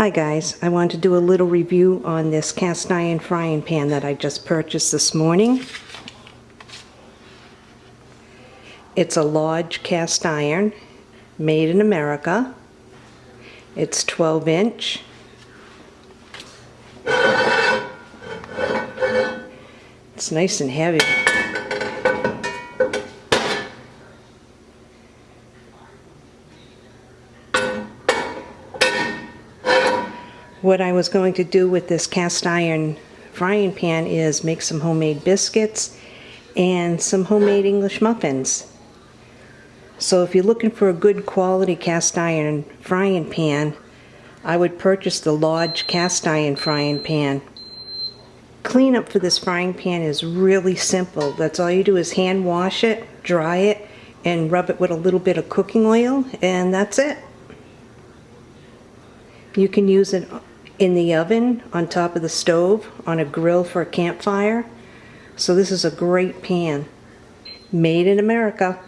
Hi guys, I want to do a little review on this cast iron frying pan that I just purchased this morning. It's a Lodge cast iron, made in America. It's 12 inch. It's nice and heavy. What I was going to do with this cast iron frying pan is make some homemade biscuits and some homemade English muffins. So if you're looking for a good quality cast iron frying pan, I would purchase the Lodge cast iron frying pan. Cleanup for this frying pan is really simple. That's all you do is hand wash it, dry it, and rub it with a little bit of cooking oil, and that's it. You can use it in the oven, on top of the stove, on a grill for a campfire. So this is a great pan. Made in America.